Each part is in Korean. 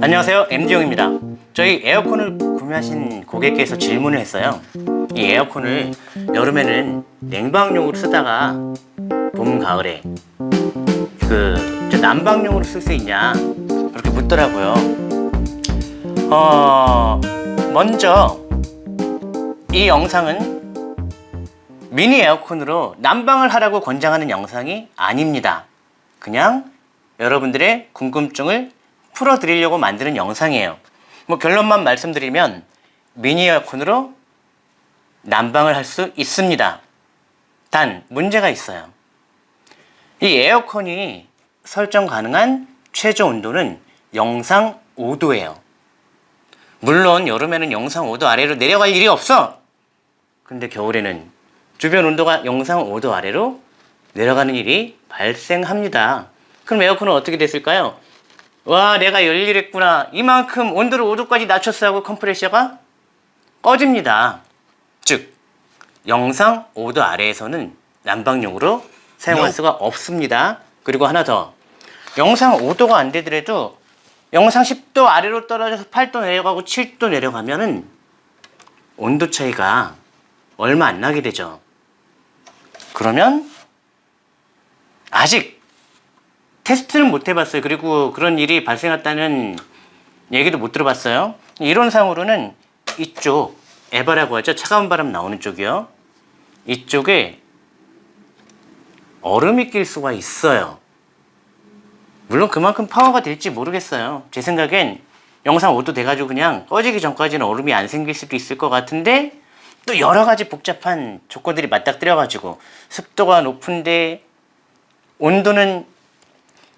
안녕하세요. MD용입니다. 저희 에어컨을 구매하신 고객께서 질문을 했어요. 이 에어컨을 여름에는 냉방용으로 쓰다가 봄 가을에 그저 난방용으로 쓸 수 있냐? 그렇게 묻더라고요. 어 먼저 이 영상은 미니 에어컨으로 난방을 하라고 권장하는 영상이 아닙니다. 그냥 여러분들의 궁금증을 풀어드리려고 만드는 영상이에요. 뭐 결론만 말씀드리면 미니 에어컨으로 난방을 할 수 있습니다. 단 문제가 있어요. 이 에어컨이 설정 가능한 최저 온도는 영상 5도예요. 물론 여름에는 영상 5도 아래로 내려갈 일이 없어. 근데 겨울에는 주변 온도가 영상 5도 아래로 내려가는 일이 발생합니다. 그럼 에어컨은 어떻게 됐을까요? 와 내가 열일했구나. 이만큼 온도를 5도까지 낮췄어 하고 컴프레셔가 꺼집니다. 즉 영상 5도 아래에서는 난방용으로 사용할 수가 없습니다. 그리고 하나 더. 영상 5도가 안 되더라도 영상 10도 아래로 떨어져서 8도 내려가고 7도 내려가면 은 온도 차이가 얼마 안 나게 되죠. 그러면 아직 테스트는 못 해봤어요. 그리고 그런 일이 발생했다는 얘기도 못 들어봤어요. 이론상으로는 이쪽 에바라고 하죠. 차가운 바람 나오는 쪽이요. 이쪽에 얼음이 낄 수가 있어요. 물론 그만큼 파워가 될지 모르겠어요. 제 생각엔 영상 5도 돼가지고 그냥 꺼지기 전까지는 얼음이 안 생길 수도 있을 것 같은데 또 여러 가지 복잡한 조건들이 맞닥뜨려가지고 습도가 높은데 온도는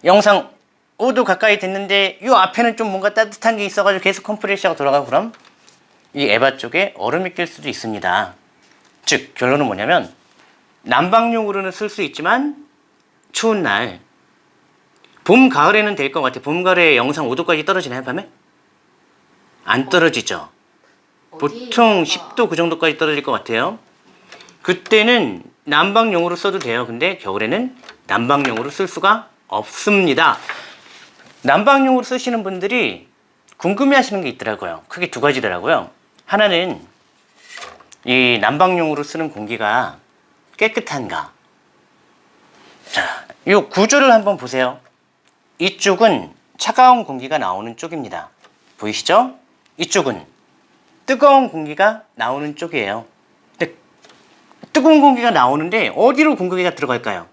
영상 5도 가까이 됐는데 이 앞에는 좀 뭔가 따뜻한 게 있어가지고 계속 컴프레셔가 돌아가고 그럼 이 에바 쪽에 얼음이 낄 수도 있습니다. 즉 결론은 뭐냐면 난방용으로는 쓸 수 있지만 추운 날 봄, 가을에는 될 것 같아. 봄, 가을에 영상 5도까지 떨어지나요, 밤에? 안 떨어지죠. 보통 10도 그 정도까지 떨어질 것 같아요. 그때는 난방용으로 써도 돼요. 근데 겨울에는 난방용으로 쓸 수가 없습니다. 난방용으로 쓰시는 분들이 궁금해 하시는 게 있더라고요. 크게 두 가지더라고요. 하나는 이 난방용으로 쓰는 공기가 깨끗한가? 자, 이 구조를 한번 보세요. 이쪽은 차가운 공기가 나오는 쪽입니다. 보이시죠? 이쪽은 뜨거운 공기가 나오는 쪽이에요. 근데 뜨거운 공기가 나오는데 어디로 공기가 들어갈까요?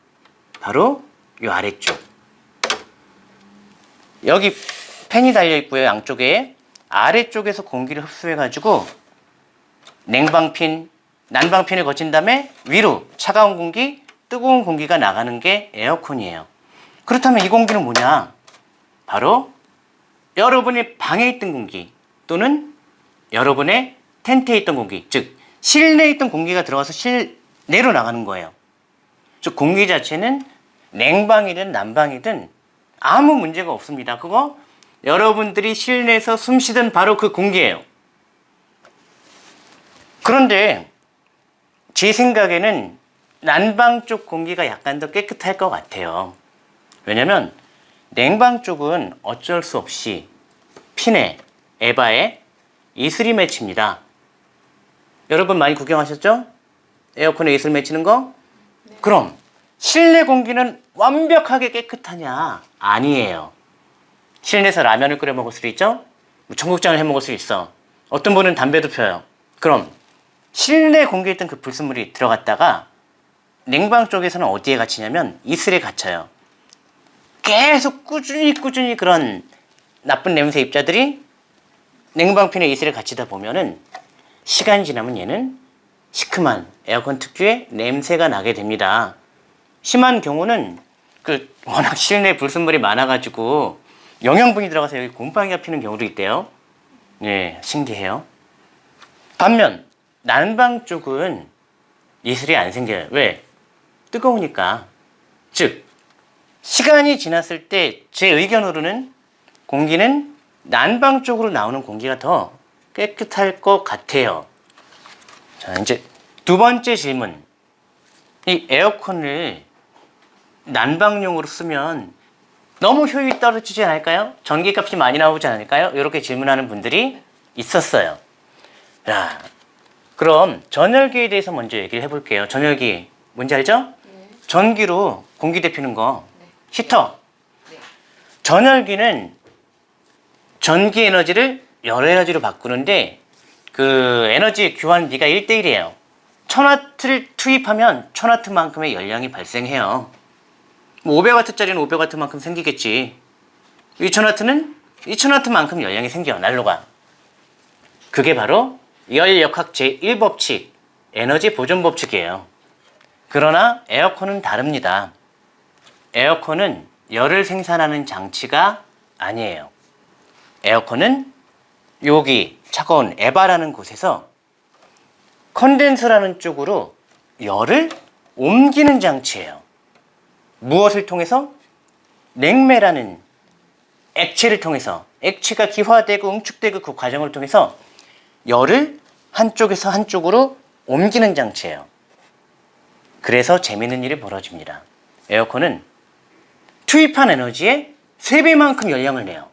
바로 이 아래쪽. 여기 팬이 달려 있고요. 양쪽에 아래쪽에서 공기를 흡수해 가지고 냉방핀, 난방핀을 거친 다음에 위로 차가운 공기, 뜨거운 공기가 나가는 게 에어컨이에요. 그렇다면 이 공기는 뭐냐? 바로 여러분의 방에 있던 공기 또는 여러분의 텐트에 있던 공기, 즉 실내에 있던 공기가 들어가서 실내로 나가는 거예요. 즉 공기 자체는 냉방이든 난방이든 아무 문제가 없습니다. 그거 여러분들이 실내에서 숨 쉬던 바로 그 공기예요. 그런데 제 생각에는 난방 쪽 공기가 약간 더 깨끗할 것 같아요. 왜냐면 냉방 쪽은 어쩔 수 없이 핀에 에바에 이슬이 맺힙니다. 여러분 많이 구경하셨죠? 에어컨에 이슬 맺히는 거? 그럼 실내 공기는 완벽하게 깨끗하냐? 아니에요. 실내에서 라면을 끓여 먹을 수 있죠? 뭐 청국장을 해 먹을 수 있어. 어떤 분은 담배도 펴요. 그럼 실내 공기에 있던 그 불순물이 들어갔다가 냉방 쪽에서는 어디에 갇히냐면 이슬에 갇혀요. 계속 꾸준히 꾸준히 그런 나쁜 냄새 입자들이 냉방핀에 이슬에 갇히다 보면은 시간이 지나면 얘는 시큼한 에어컨 특유의 냄새가 나게 됩니다. 심한 경우는 그 워낙 실내 불순물이 많아가지고 영양분이 들어가서 여기 곰팡이가 피는 경우도 있대요. 네, 신기해요. 반면 난방 쪽은 이슬이 안 생겨요. 왜? 뜨거우니까. 즉 시간이 지났을 때 제 의견으로는 공기는 난방 쪽으로 나오는 공기가 더 깨끗할 것 같아요. 자, 이제 두 번째 질문. 이 에어컨을 난방용으로 쓰면 너무 효율이 떨어지지 않을까요? 전기값이 많이 나오지 않을까요? 이렇게 질문하는 분들이 있었어요. 자, 그럼 전열기에 대해서 먼저 얘기를 해볼게요. 전열기 뭔지 알죠? 전기로 공기 데피는 거 히터. 네. 전열기는 전기 에너지를 열 에너지로 바꾸는데 그 에너지 교환비가 1대1이에요. 1000W를 투입하면 1000W만큼의 열량이 발생해요. 뭐 500W짜리는 500W만큼 생기겠지. 2000W는 2000W만큼 열량이 생겨, 난로가. 그게 바로 열역학 제1법칙, 에너지 보존 법칙이에요. 그러나 에어컨은 다릅니다. 에어컨은 열을 생산하는 장치가 아니에요. 에어컨은 여기 차가운 에바라는 곳에서 컨덴서라는 쪽으로 열을 옮기는 장치예요. 무엇을 통해서? 냉매라는 액체를 통해서 액체가 기화되고 응축되고 그 과정을 통해서 열을 한쪽에서 한쪽으로 옮기는 장치예요. 그래서 재미있는 일이 벌어집니다. 에어컨은 투입한 에너지의 3배만큼 열량을 내요.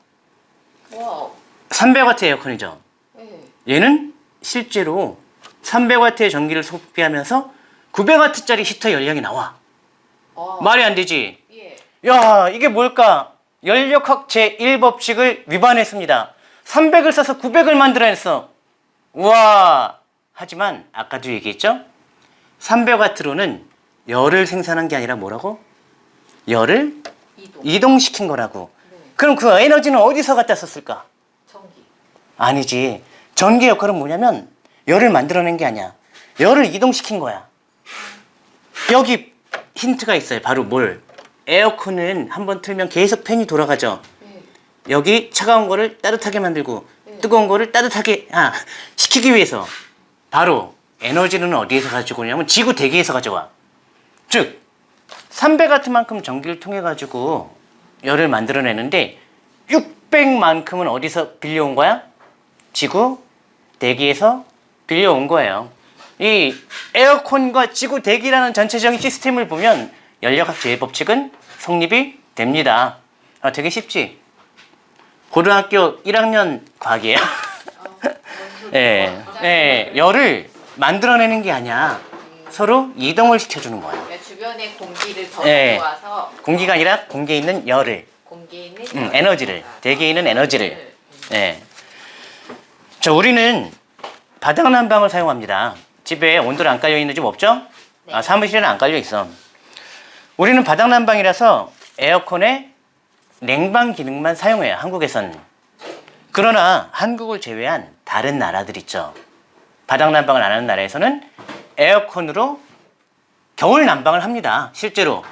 wow. 300W 에어컨이죠. 네. 얘는 실제로 300W의 전기를 소비하면서 900W짜리 히터 열량이 나와. 아, 말이 안 되지. 예. 야, 이게 뭘까? 열역학 제1법칙을 위반했습니다. 300을 써서 900을 만들어냈어. 우와! 하지만 아까도 얘기했죠? 300W로는 열을 생산한 게 아니라 뭐라고? 열을 이동. 이동 시킨 거라고. 네. 그럼 그 에너지는 어디서 갖다 썼을까? 전기. 아니지. 전기 역할은 뭐냐면 열을 만들어낸 게 아니야. 열을 이동시킨 거야. 여기 힌트가 있어요. 바로 뭘? 에어컨은 한번 틀면 계속 팬이 돌아가죠. 네. 여기 차가운 거를 따뜻하게 만들고 네. 뜨거운 거를 따뜻하게 아, 식히기 위해서 바로 에너지는 어디에서 가지고 오냐면 지구 대기에서 가져와. 즉 300W만큼 전기를 통해 가지고 열을 만들어내는데 600만큼은 어디서 빌려온 거야? 지구 대기에서 빌려온 거예요. 이 에어컨과 지구 대기라는 전체적인 시스템을 보면 연력학 제법칙은 성립이 됩니다. 아, 되게 쉽지? 고등학교 1학년 과학이에요. 예, 예, 열을 만들어내는 게 아니야. 서로 이동을 시켜주는 거야. 그러니까 주변에 공기를 더 네. 가져와서 공기가 아니라 공기에 있는 열을, 공기에 있는 음, 열을 에너지를, 대기에 있는 에너지를. 열을, 예. 자, 우리는 바닥 난방을 사용합니다. 집에 온돌 안 깔려 있는 집 없죠? 네. 아, 사무실에는 안 깔려 있어. 우리는 바닥 난방이라서 에어컨에 냉방 기능만 사용해요. 한국에선. 그러나 한국을 제외한 다른 나라들 있죠. 바닥 난방을 안 하는 나라에서는 에어컨으로 겨울 난방을 합니다. 실제로.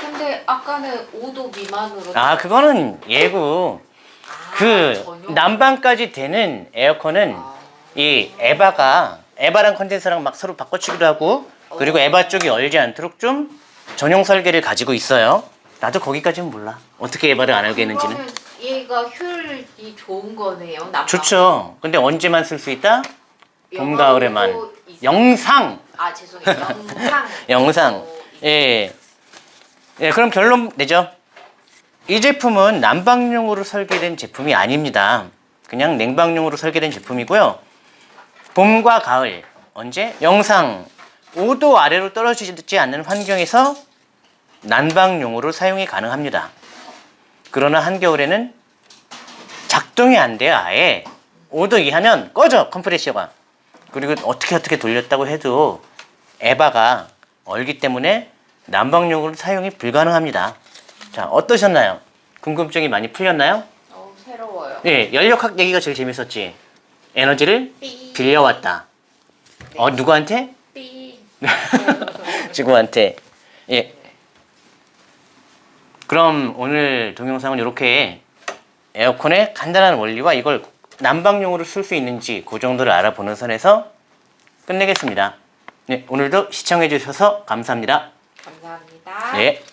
근데 아까는 5도 미만으로 아, 그거는 예고. 아, 그 전용. 난방까지 되는 에어컨은 아, 이 에바가 에바랑 컨덴서랑 막 서로 바꿔치기도 하고 그리고 에바 쪽이 얼지 않도록 좀 전용 설계를 가지고 있어요. 나도 거기까지는 몰라. 어떻게 에바를 안 알겠는지는. 얘가 효율이 좋은 거네요. 난방. 좋죠. 근데 언제만 쓸 수 있다? 봄, 가을에만. 영상! 아 죄송해요. 영상. 영상. 예. 예, 그럼 결론 내죠. 이 제품은 난방용으로 설계된 제품이 아닙니다. 그냥 냉방용으로 설계된 제품이고요. 봄과 가을, 언제? 영상 5도 아래로 떨어지지 않는 환경에서 난방용으로 사용이 가능합니다. 그러나 한겨울에는 작동이 안 돼요, 아예. 5도 이하면 꺼져, 컴프레셔가. 그리고 어떻게 어떻게 돌렸다고 해도 에바가 얼기 때문에 난방용으로 사용이 불가능합니다. 자, 어떠셨나요? 궁금증이 많이 풀렸나요? 어 새로워요. 네, 연력학 얘기가 제일 재밌었지. 에너지를 삐. 빌려왔다. 어, 누구한테? 삐. 지구한테. 예. 그럼 오늘 동영상은 이렇게 에어컨의 간단한 원리와 이걸 난방용으로 쓸 수 있는지 그 정도를 알아보는 선에서 끝내겠습니다. 네, 오늘도 시청해 주셔서 감사합니다. 감사합니다. 예.